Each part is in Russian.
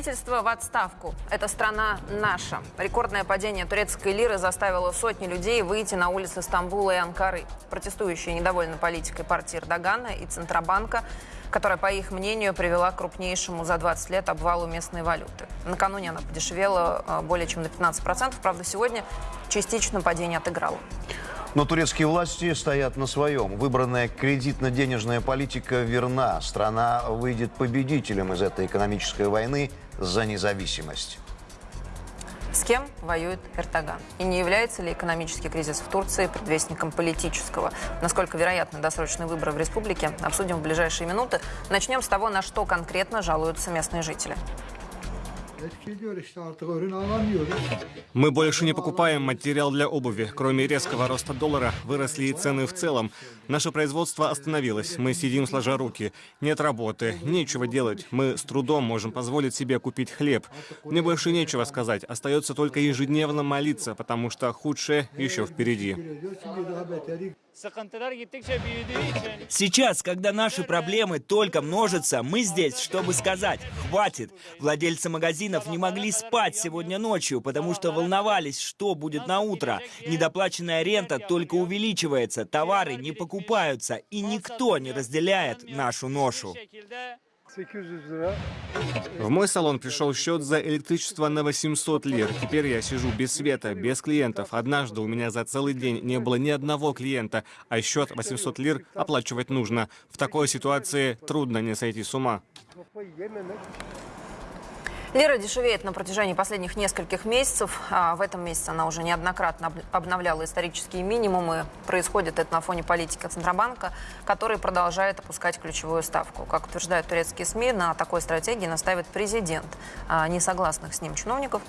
Правительство в отставку. Эта страна наша. Рекордное падение турецкой лиры заставило сотни людей выйти на улицы Стамбула и Анкары. Протестующие недовольны политикой партии Эрдогана и Центробанка, которая, по их мнению, привела к крупнейшему за 20 лет обвалу местной валюты. Накануне она подешевела э, более чем на 15%. Правда, сегодня частично падение отыграло. Но турецкие власти стоят на своем. Выбранная кредитно-денежная политика верна. Страна выйдет победителем из этой экономической войны за независимость. С кем воюет Эрдоган? И не является ли экономический кризис в Турции предвестником политического? Насколько вероятны досрочные выборы в республике, обсудим в ближайшие минуты. Начнем с того, на что конкретно жалуются местные жители. Мы больше не покупаем материал для обуви. Кроме резкого роста доллара, выросли и цены в целом. Наше производство остановилось. Мы сидим сложа руки. Нет работы, нечего делать. Мы с трудом можем позволить себе купить хлеб. Мне больше нечего сказать. Остается только ежедневно молиться, потому что худшее еще впереди. Сейчас, когда наши проблемы только множатся, мы здесь, чтобы сказать «хватит». Владельцы магазинов не могли спать сегодня ночью, потому что волновались, что будет на утро. Недоплаченная рента только увеличивается, товары не покупаются, и никто не разделяет нашу ношу. В мой салон пришел счет за электричество на 800 лир. Теперь я сижу без света, без клиентов. Однажды у меня за целый день не было ни одного клиента, а счет 800 лир оплачивать нужно. В такой ситуации трудно не сойти с ума. Лира дешевеет на протяжении последних нескольких месяцев. А в этом месяце она уже неоднократно обновляла исторические минимумы. Происходит это на фоне политики Центробанка, который продолжает опускать ключевую ставку. Как утверждают турецкие СМИ, на такой стратегии наставит президент. А несогласных с ним чиновников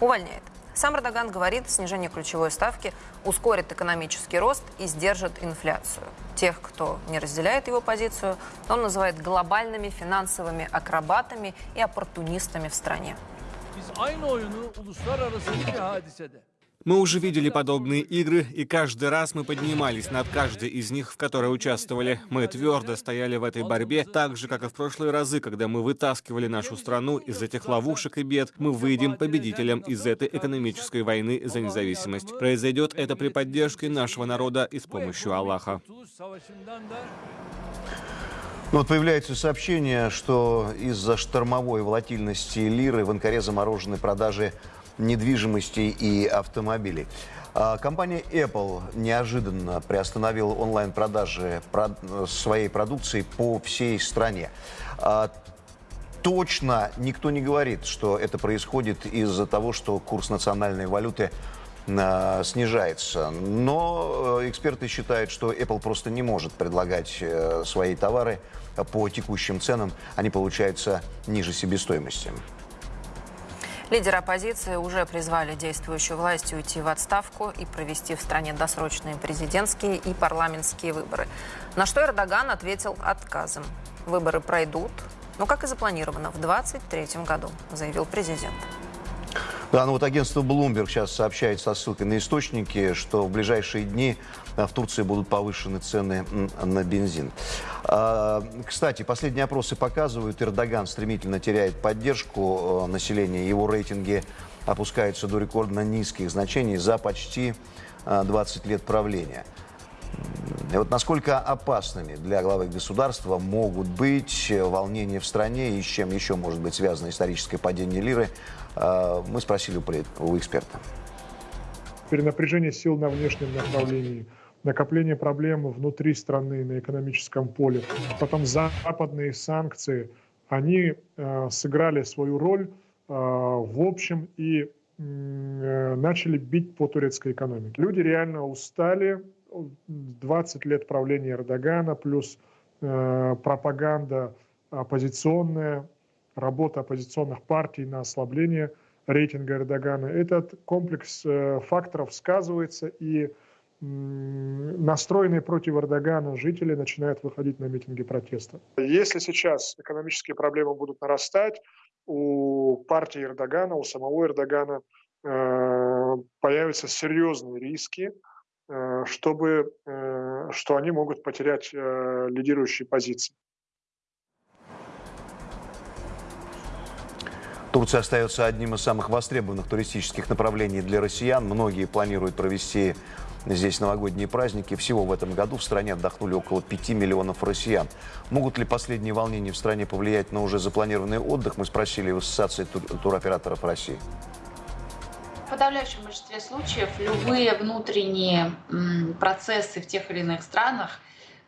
увольняет. Сам Эрдоган говорит, снижение ключевой ставки ускорит экономический рост и сдержит инфляцию. Тех, кто не разделяет его позицию, он называет глобальными финансовыми акробатами и оппортунистами в стране. Мы уже видели подобные игры, и каждый раз мы поднимались над каждой из них, в которой участвовали. Мы твердо стояли в этой борьбе, так же, как и в прошлые разы, когда мы вытаскивали нашу страну из этих ловушек и бед. Мы выйдем победителем из этой экономической войны за независимость. Произойдет это при поддержке нашего народа и с помощью Аллаха. Ну, вот появляется сообщение, что из-за штормовой волатильности лиры в Анкаре заморожены продажи недвижимости и автомобилей. А, компания Apple неожиданно приостановила онлайн-продажи своей продукции по всей стране. А, точно никто не говорит, что это происходит из-за того, что курс национальной валюты а, снижается. Но э, эксперты считают, что Apple просто не может предлагать э, свои товары по текущим ценам. Они получаются ниже себестоимости. Лидеры оппозиции уже призвали действующую власть уйти в отставку и провести в стране досрочные президентские и парламентские выборы. На что Эрдоган ответил отказом. Выборы пройдут, но, как и запланировано, в 2023 году, заявил президент. Да, ну вот агентство Bloomberg сейчас сообщает со ссылкой на источники, что в ближайшие дни э, в Турции будут повышены цены на бензин. А, кстати, последние опросы показывают, Эрдоган стремительно теряет поддержку э, населения, его рейтинги опускаются до рекордно низких значений за почти 20 э, лет правления. И вот насколько опасными для главы государства могут быть волнения в стране и с чем еще может быть связано историческое падение лиры, а, мы спросили у эксперта. Перенапряжение сил на внешнем направлении, накопление проблем внутри страны на экономическом поле, потом западные санкции, они э, сыграли свою роль э, в общем и э, начали бить по турецкой экономике. Люди реально устали, 20 лет правления Эрдогана, плюс э, пропаганда оппозиционная, работа оппозиционных партий на ослабление рейтинга Эрдогана. Этот комплекс э, факторов сказывается, и настроенные против Эрдогана жители начинают выходить на митинги протеста. Если сейчас экономические проблемы будут нарастать, у партии Эрдогана, у самого Эрдогана э, появятся серьезные риски, чтобы, что они могут потерять лидирующие позиции. Турция остается одним из самых востребованных туристических направлений для россиян. Многие планируют провести здесь новогодние праздники. Всего в этом году в стране отдохнули около 5 миллионов россиян. Могут ли последние волнения в стране повлиять на уже запланированный отдых? Мы спросили в Ассоциации тур туроператоров России. В подавляющем большинстве случаев любые внутренние процессы в тех или иных странах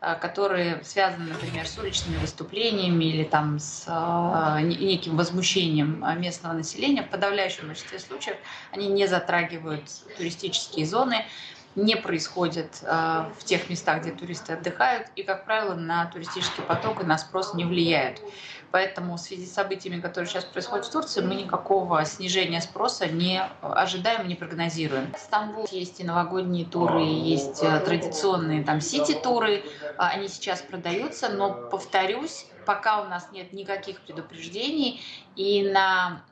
Э, которые связаны, например, с уличными выступлениями или там с э, неким возмущением местного населения, в подавляющем большинстве случаев они не затрагивают туристические зоны, не происходят э, в тех местах, где туристы отдыхают, и, как правило, на туристический поток и на спрос не влияют. Поэтому в связи с событиями, которые сейчас происходят в Турции, мы никакого снижения спроса не ожидаем, не прогнозируем. В Стамбуле есть и новогодние туры, есть э, традиционные там сити-туры, а, они сейчас продаются, но, повторюсь, пока у нас нет никаких предупреждений, и на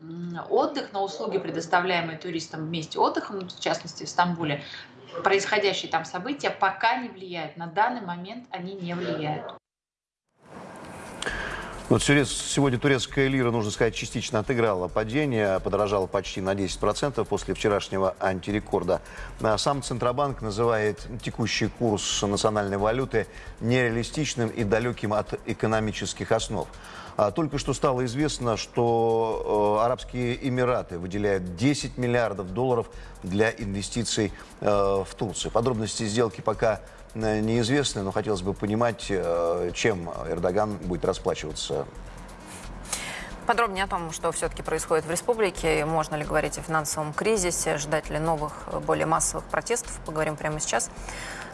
отдых, на услуги, предоставляемые туристам в месте отдыха, в частности в Стамбуле, происходящие там события пока не влияют. На данный момент они не влияют. Вот сегодня турецкая лира, нужно сказать, частично отыграла падение, подорожала почти на 10% после вчерашнего антирекорда. А сам Центробанк называет текущий курс национальной валюты нереалистичным и далеким от экономических основ. А только что стало известно, что э, Арабские Эмираты выделяют 10 миллиардов долларов для инвестиций э, в Турцию. Подробности сделки пока Э, неизвестны, но хотелось бы понимать, чем Эрдоган будет расплачиваться Подробнее о том, что все-таки происходит в республике, можно ли говорить о финансовом кризисе, ждать ли новых, более массовых протестов, поговорим прямо сейчас.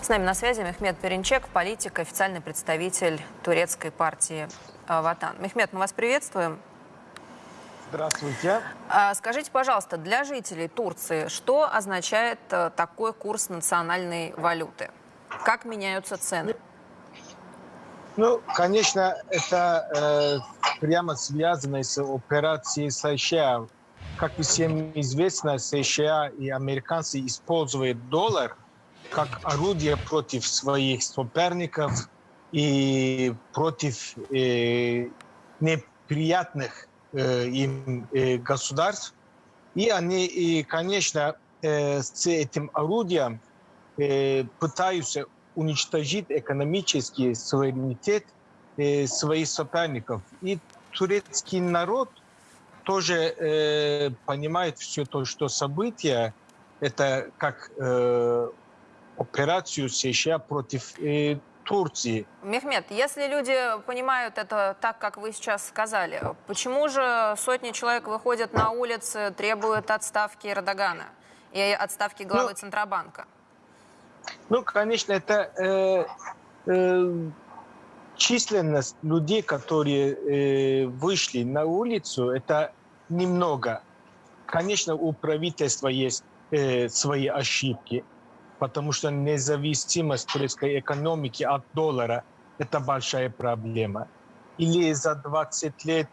С нами на связи Мехмед Перенчек, политик, официальный представитель турецкой партии «Ватан». Мехмед, мы вас приветствуем. Здравствуйте. А, скажите, пожалуйста, для жителей Турции, что означает такой курс национальной валюты? Как меняются цены? Ну, конечно, это э, прямо связано с операцией США. Как всем известно, США и американцы используют доллар как орудие против своих соперников и против э, неприятных э, им э, государств. И они, и, конечно, э, с этим орудием э, пытаются уничтожить экономический суверенитет э, своих соперников. И турецкий народ тоже э, понимает все то, что события это как э, операцию США против э, Турции. Мехмед, если люди понимают это так, как вы сейчас сказали, почему же сотни человек выходят на улицы, требуют отставки Эрдогана и отставки главы ну, Центробанка? Ну, конечно, это э, э, численность людей, которые э, вышли на улицу, это немного. Конечно, у правительства есть э, свои ошибки, потому что независимость турецкой экономики от доллара – это большая проблема. Или за 20 лет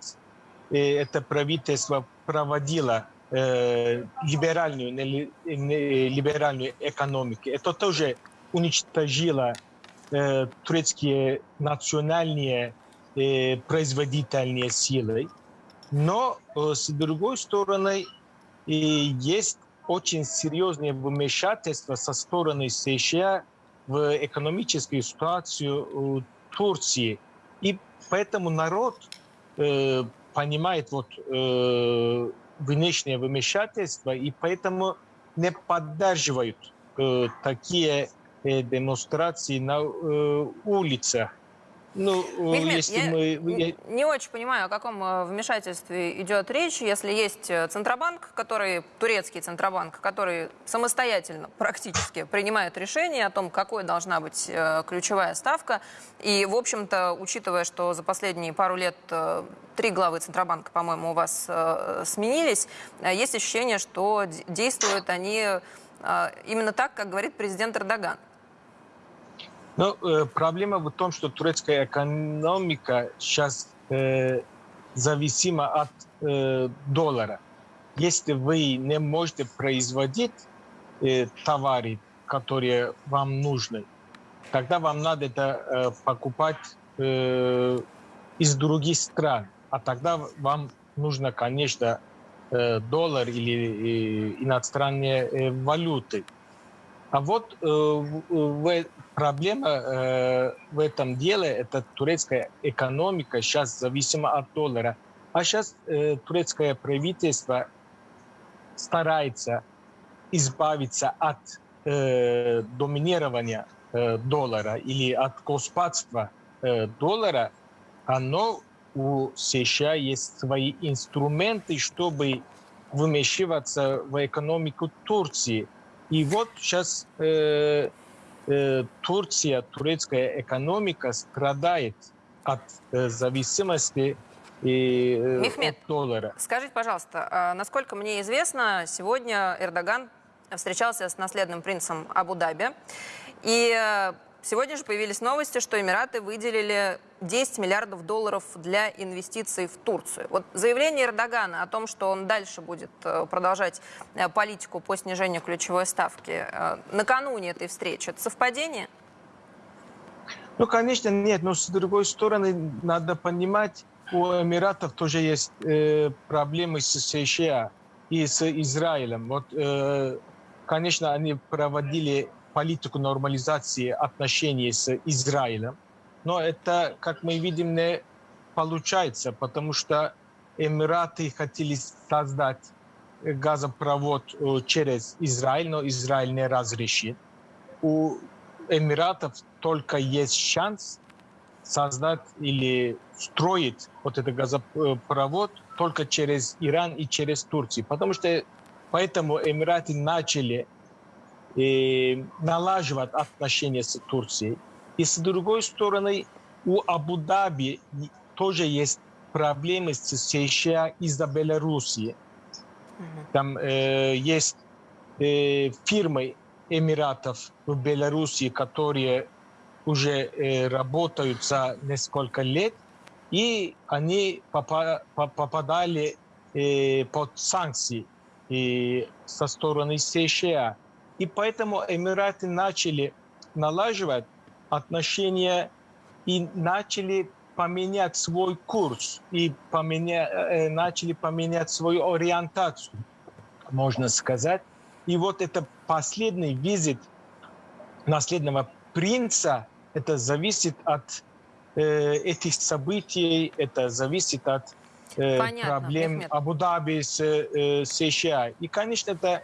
э, это правительство проводило э, либеральную, либеральную экономику. Это тоже уничтожило э, турецкие национальные производительные силы. Но с другой стороны, есть очень серьезное вмешательство со стороны США в экономическую ситуацию Турции. И поэтому народ э, понимает вот э, внешнее вмешательство, и поэтому не поддерживают э, такие э, демонстрации на э, улицах. Ну, Мехмед, если я мы... не, не очень понимаю, о каком э, вмешательстве идет речь, если есть э, Центробанк, который, турецкий Центробанк, который самостоятельно практически принимает решение о том, какой должна быть э, ключевая ставка. И, в общем-то, учитывая, что за последние пару лет три главы Центробанка, по-моему, у вас сменились, есть ощущение, что действуют они именно так, как говорит президент Эрдоган. Ну, э, проблема в том, что турецкая экономика сейчас э, зависима от э, доллара. Если вы не можете производить э, товары, которые вам нужны, тогда вам надо это э, покупать э, из других стран. А тогда вам нужно, конечно, э, доллар или э, иностранные э, валюты. А вот э, в, проблема э, в этом деле, это турецкая экономика сейчас зависима от доллара. А сейчас э, турецкое правительство старается избавиться от э, доминирования э, доллара или от господства э, доллара, оно у США есть свои инструменты, чтобы вмешиваться в экономику Турции. И вот сейчас э, э, Турция, турецкая экономика страдает от э, зависимости и, э, Мехмед, от доллара. Скажите, пожалуйста, а, насколько мне известно, сегодня Эрдоган встречался с наследным принцем Абу-Даби. И э, сегодня же появились новости, что Эмираты выделили 10 миллиардов долларов для инвестиций в Турцию. Вот заявление Эрдогана о том, что он дальше будет э, продолжать э, политику по снижению ключевой ставки накануне этой встречи, это совпадение? Ну, конечно, нет. Но с другой стороны, надо понимать, у Эмиратов тоже есть э, проблемы с США и с Израилем. Вот э, конечно, они проводили политику нормализации отношений с Израилем, но это, как мы видим, не получается, потому что Эмираты хотели создать газопровод э, через Израиль, но Израиль не разрешит. У Эмиратов только есть шанс создать или строить вот этот газопровод только через Иран и через Турцию, потому что Поэтому Эмираты начали э, налаживать отношения с Турцией. И с другой стороны, у Абу-Даби тоже есть проблемы с США из-за Белоруссии. Там э, есть э, фирмы Эмиратов в Белоруссии, которые уже э, работают за несколько лет, и они попа попадали э, под санкции и со стороны США. И поэтому Эмираты начали налаживать отношения и начали поменять свой курс и поменя... Э, начали поменять свою ориентацию, можно сказать. И вот это последний визит наследного принца, это зависит от э, этих событий, это зависит от Э, Понятно, проблем. Абу-Даби с э, США. И, конечно, это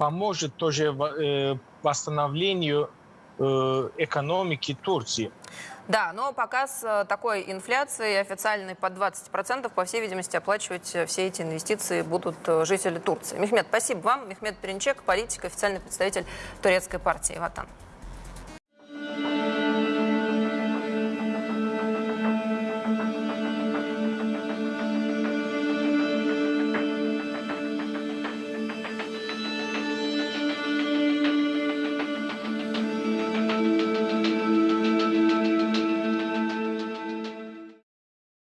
поможет тоже э, восстановлению э, экономики Турции. Да, но пока с э, такой инфляцией официальной под 20%, по всей видимости, оплачивать все эти инвестиции будут жители Турции. Мехмед, спасибо вам. Мехмед Перенчек, политик, официальный представитель турецкой партии «Ватан».